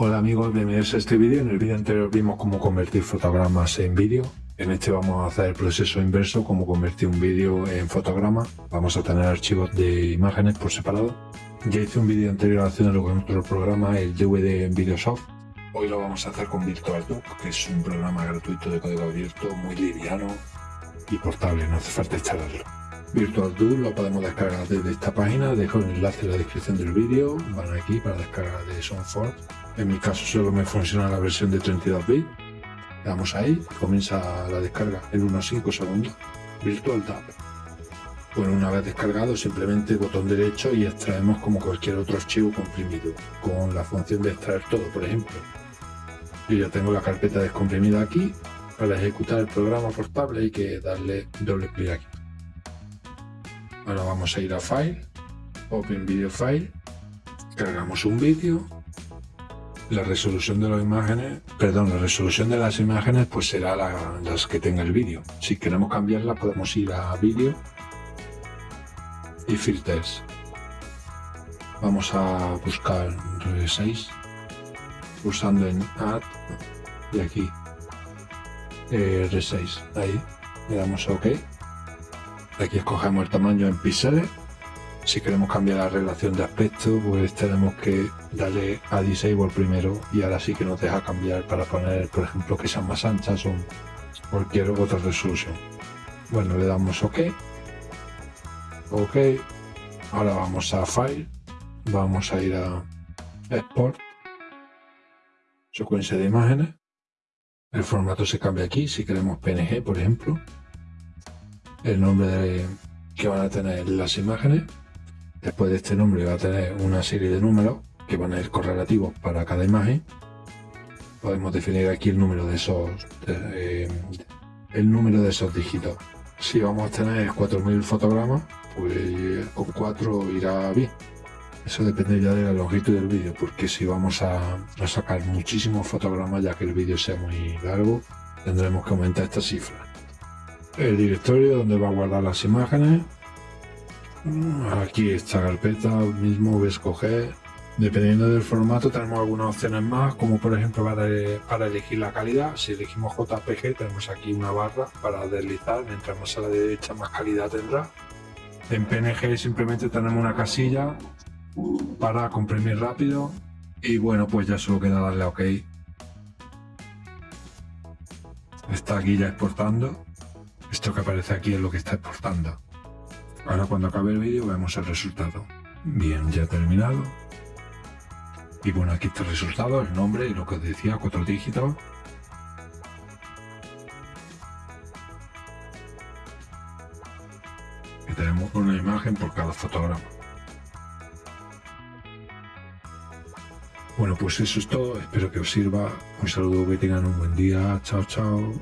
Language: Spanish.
Hola amigos, bienvenidos a este vídeo. En el vídeo anterior vimos cómo convertir fotogramas en vídeo. En este vamos a hacer el proceso inverso, cómo convertir un vídeo en fotograma. Vamos a tener archivos de imágenes por separado. Ya hice un vídeo anterior haciéndolo con otro programa, el DVD en Videosoft. Hoy lo vamos a hacer con VirtualDoc, que es un programa gratuito de código abierto, muy liviano y portable, no hace falta instalarlo. VirtualDoc lo podemos descargar desde esta página, dejo el enlace en la descripción del vídeo, van aquí para descargar de SoundForge en mi caso solo me funciona la versión de 32 bits. Le damos ahí, comienza la descarga en unos 5 segundos. Virtual Tab. Bueno, una vez descargado, simplemente botón derecho y extraemos como cualquier otro archivo comprimido, con la función de extraer todo, por ejemplo. Yo ya tengo la carpeta descomprimida aquí. Para ejecutar el programa portable hay que darle doble clic aquí. Ahora vamos a ir a File, Open Video File, cargamos un vídeo la resolución de las imágenes, perdón, la resolución de las imágenes pues será la, las que tenga el vídeo. Si queremos cambiarla podemos ir a vídeo y filters. Vamos a buscar R6 pulsando en Add y aquí R6, ahí le damos a OK. Aquí escogemos el tamaño en píxeles si queremos cambiar la relación de aspecto, pues tenemos que darle a Disable primero y ahora sí que nos deja cambiar para poner, por ejemplo, que sean más anchas o cualquier otra resolución. Bueno, le damos OK. OK. Ahora vamos a File. Vamos a ir a Export. Secuencia de imágenes. El formato se cambia aquí, si queremos PNG, por ejemplo. El nombre que van a tener las imágenes Después de este nombre va a tener una serie de números que van a ir correlativos para cada imagen. Podemos definir aquí el número de esos, eh, el número de esos dígitos. Si vamos a tener 4.000 fotogramas, pues con 4 irá bien. Eso depende ya de la longitud del vídeo, porque si vamos a, a sacar muchísimos fotogramas, ya que el vídeo sea muy largo, tendremos que aumentar esta cifra. El directorio donde va a guardar las imágenes, Aquí esta carpeta mismo voy a escoger. Dependiendo del formato tenemos algunas opciones más, como por ejemplo para, para elegir la calidad. Si elegimos JPG tenemos aquí una barra para deslizar, mientras más a la derecha más calidad tendrá. En PNG simplemente tenemos una casilla para comprimir rápido y bueno pues ya solo queda darle a OK. Está aquí ya exportando. Esto que aparece aquí es lo que está exportando. Ahora cuando acabe el vídeo vemos el resultado. Bien, ya terminado. Y bueno, aquí está el resultado, el nombre y lo que os decía, cuatro dígitos. Y tenemos una imagen por cada fotograma. Bueno, pues eso es todo. Espero que os sirva. Un saludo, que tengan un buen día. Chao, chao.